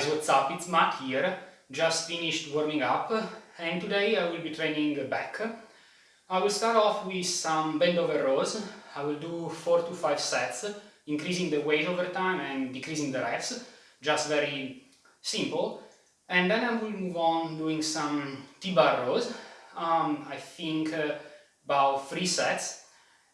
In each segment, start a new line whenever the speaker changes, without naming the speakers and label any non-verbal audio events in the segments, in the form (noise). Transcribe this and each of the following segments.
guys, what's up? It's Matt here. Just finished warming up and today I will be training back. I will start off with some bend over rows. I will do 4 to 5 sets, increasing the weight over time and decreasing the reps. Just very simple. And then I will move on doing some T-bar rows. Um, I think uh, about 3 sets.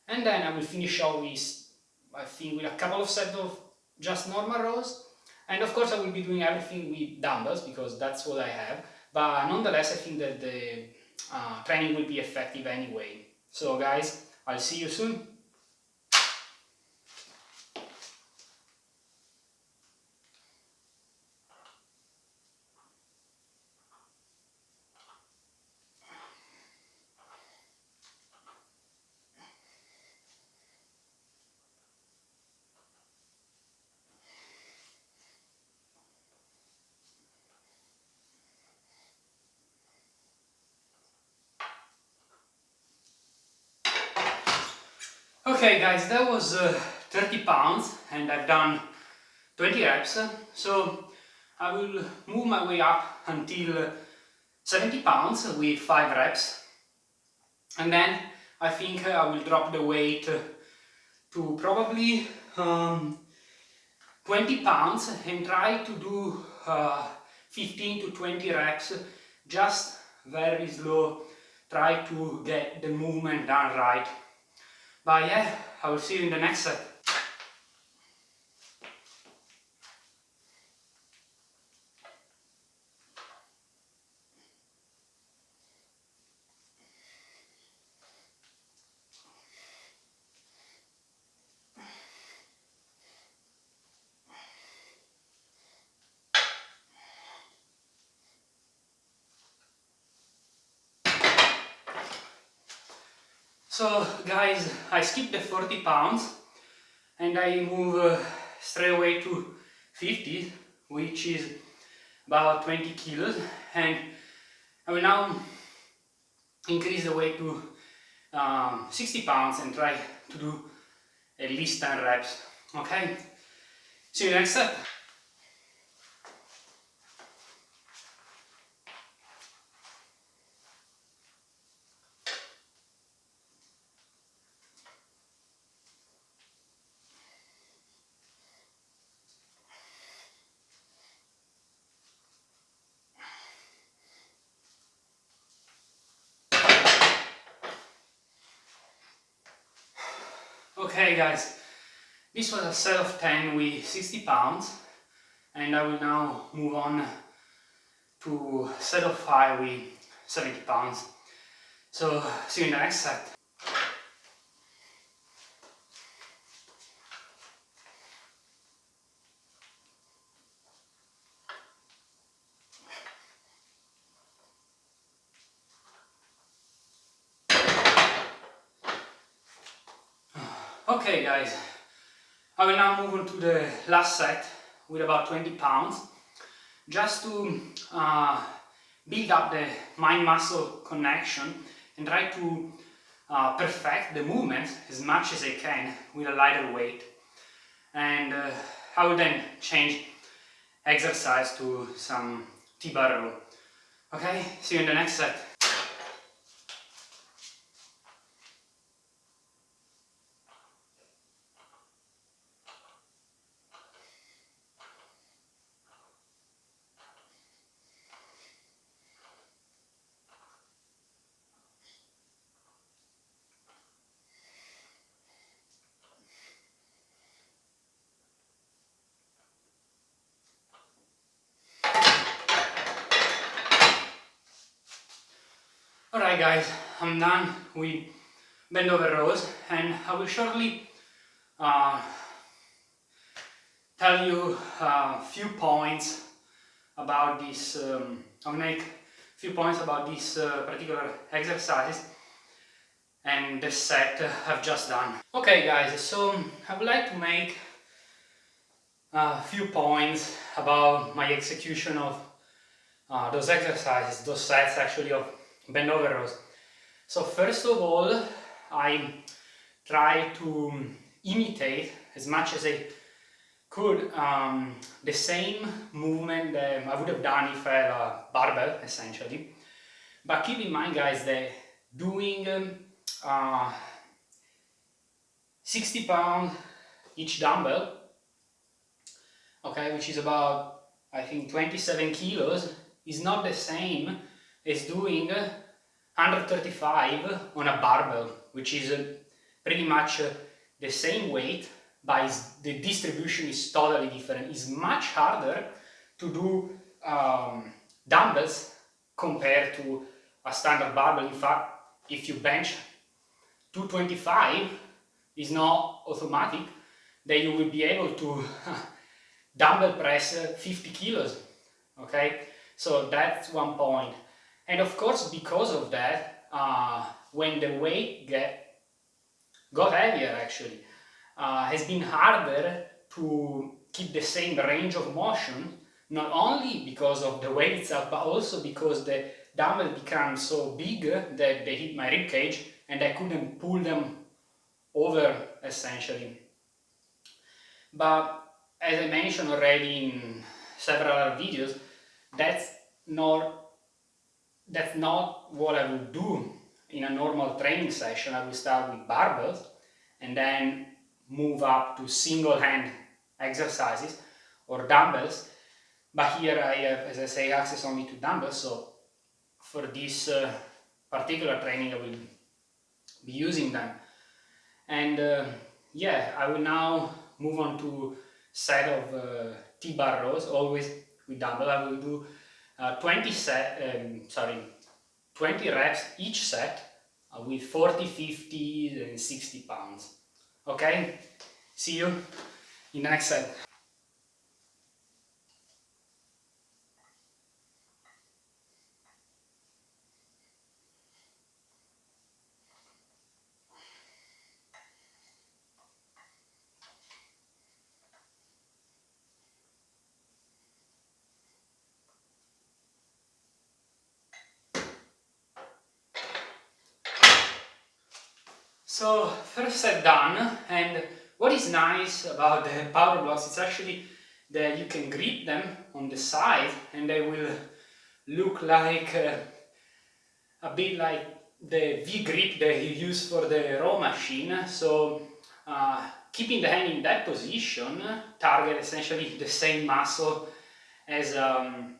And then I will finish off with, I think, with a couple of sets of just normal rows and of course I will be doing everything with dumbbells because that's what I have, but nonetheless I think that the uh, training will be effective anyway. So guys, I'll see you soon. Okay guys, that was uh, 30 pounds and I've done 20 reps, so I will move my way up until 70 pounds with 5 reps and then I think I will drop the weight to probably um, 20 pounds and try to do uh, 15 to 20 reps just very slow, try to get the movement done right. But yeah, I will see you in the next set. So guys, I skipped the 40 pounds and I move uh, straight away to 50, which is about 20 kilos and I will now increase the weight to um, 60 pounds and try to do at least 10 reps, okay? See you next step. Okay guys, this was a set of 10 with 60 pounds and I will now move on to set of 5 with 70 pounds. So see you in the next set. Okay guys, I will now move on to the last set with about 20 pounds just to uh, build up the mind-muscle connection and try to uh, perfect the movement as much as I can with a lighter weight and uh, I will then change exercise to some T-bar row. Okay, see you in the next set. Alright guys, I'm done with bend over rows and I will shortly uh, tell you a few points about this, um, I'll make a few points about this uh, particular exercise and the set I've just done. Okay guys, so I would like to make a few points about my execution of uh, those exercises, those sets actually of bend over rows. So first of all, I try to imitate as much as I could um, the same movement that I would have done if I had a barbell essentially but keep in mind guys that doing uh, 60 pound each dumbbell okay which is about I think 27 kilos is not the same as doing 135 on a barbell which is uh, pretty much uh, the same weight but the distribution is totally different. It's much harder to do um, dumbbells compared to a standard barbell. In fact, if you bench 225 is not automatic, then you will be able to (laughs) dumbbell press 50 kilos. Okay, so that's one point. And of course, because of that, uh, when the weight get got heavier actually, uh, has been harder to keep the same range of motion, not only because of the weight itself, but also because the dumbbell became so big that they hit my rib cage and I couldn't pull them over essentially. But as I mentioned already in several videos, that's not that's not what I would do in a normal training session. I will start with barbells and then move up to single hand exercises or dumbbells. But here I have, as I say, access only to dumbbells. So for this uh, particular training I will be using them. And uh, yeah I will now move on to set of uh, T-bar rows always with dumbbell. I will do uh, 20 set um, sorry 20 reps each set uh, with 40 50 and 60 pounds Okay? See you in the next set. So first set done and what is nice about the power blocks is actually that you can grip them on the side and they will look like uh, a bit like the V-grip that you use for the row machine. So uh, keeping the hand in that position target essentially the same muscle as um,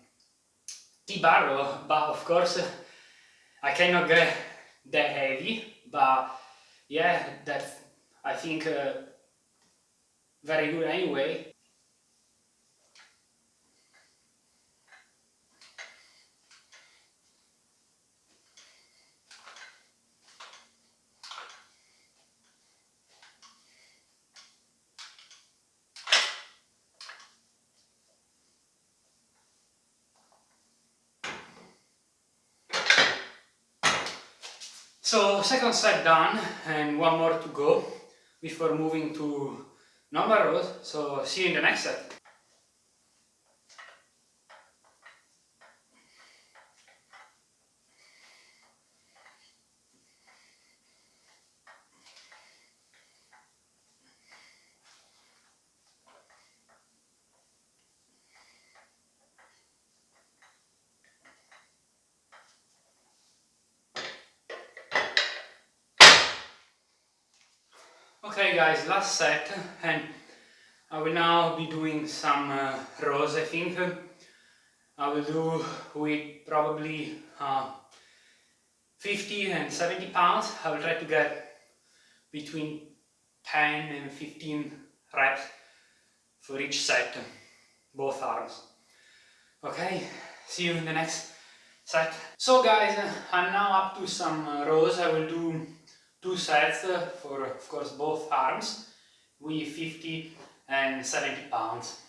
T-bar but of course I cannot get that heavy but yeah, that's, I think, uh, very good anyway. So second set done and one more to go before moving to number rows. So see you in the next set. Okay guys, last set and I will now be doing some uh, rows I think. I will do with probably uh, 50 and 70 pounds. I will try to get between 10 and 15 reps for each set, both arms. Okay, see you in the next set. So guys, I'm now up to some uh, rows. I will do two sets uh, for, of course, both arms with 50 and 70 pounds.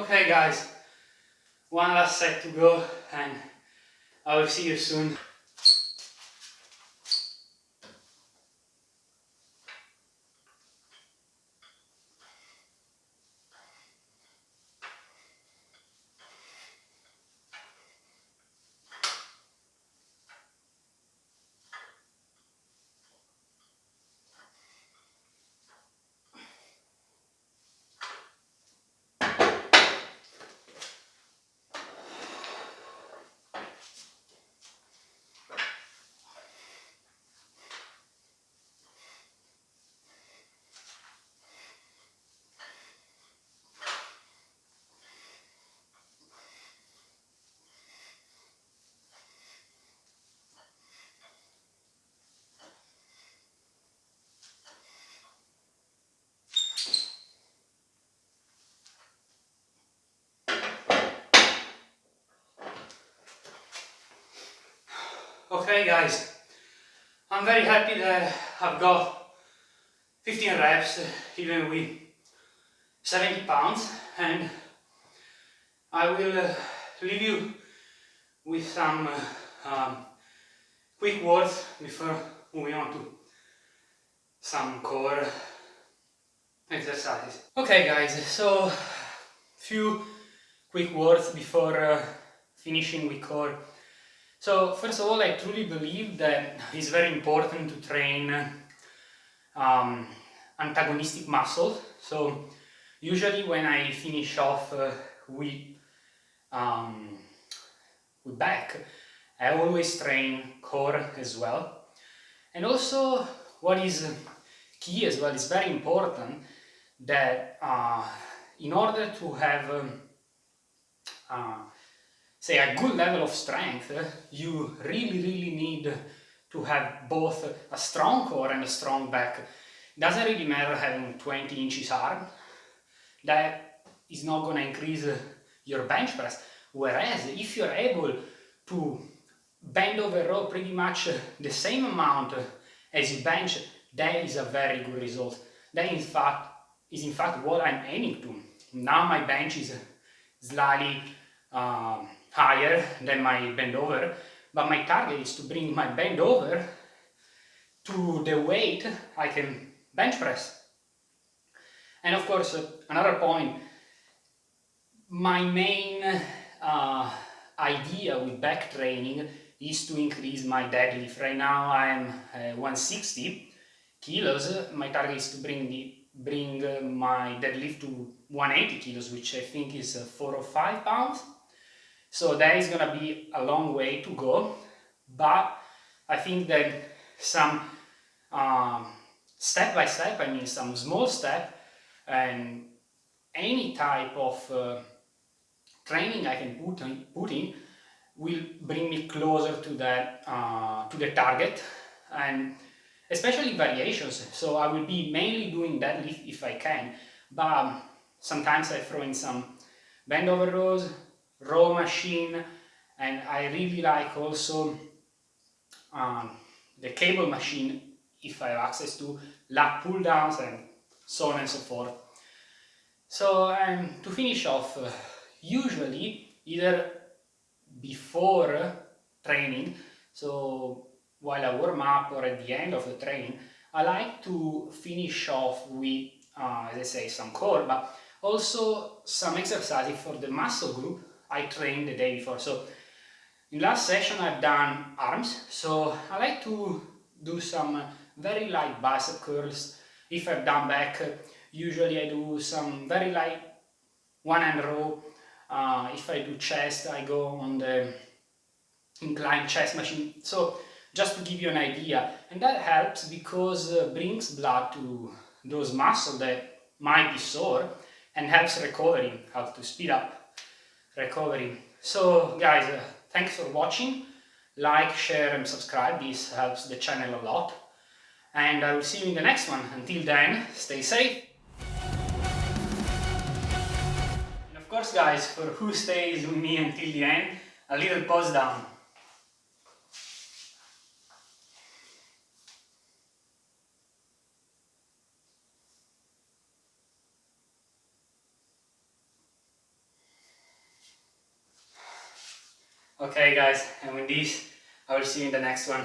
Okay guys, one last set to go and I will see you soon. Okay guys, I'm very happy that I've got 15 reps even with 70 pounds and I will uh, leave you with some uh, um, quick words before moving on to some core exercises. Okay guys, so few quick words before uh, finishing with core so first of all, I truly believe that (laughs) it's very important to train um, antagonistic muscles. So usually when I finish off uh, with, um, with back, I always train core as well. And also what is key as well is very important that uh, in order to have um, uh, say a good level of strength, you really, really need to have both a strong core and a strong back. It doesn't really matter having 20 inches arm, that is not going to increase your bench press. Whereas if you're able to bend over row pretty much the same amount as you bench, that is a very good result. That in fact is in fact what I'm aiming to. Now my bench is slightly um, higher than my bend over, but my target is to bring my bend over to the weight I can bench press. And of course, uh, another point, my main uh, idea with back training is to increase my deadlift. Right now I'm uh, 160 kilos, my target is to bring the bring uh, my deadlift to 180 kilos, which I think is uh, 4 or 5 pounds. So that is going to be a long way to go, but I think that some um, step by step, I mean some small step and any type of uh, training I can put in, put in will bring me closer to that uh, to the target and especially variations. So I will be mainly doing deadlift if I can but sometimes I throw in some bend over rows row machine and I really like also um, the cable machine if I have access to lat pull downs and so on and so forth. So um, to finish off, uh, usually either before training, so while I warm up or at the end of the training, I like to finish off with, uh, as I say, some core, but also some exercises for the muscle group I trained the day before. So in last session I've done arms, so I like to do some very light bicep curls. If I've done back, usually I do some very light one hand row. Uh, if I do chest, I go on the inclined chest machine. So just to give you an idea, and that helps because uh, brings blood to those muscles that might be sore and helps recovery, helps to speed up recovery. So guys, uh, thanks for watching. Like, share and subscribe. This helps the channel a lot. And I will see you in the next one. Until then, stay safe. And of course guys, for who stays with me until the end, a little pause down. Okay guys, and with this I will see you in the next one.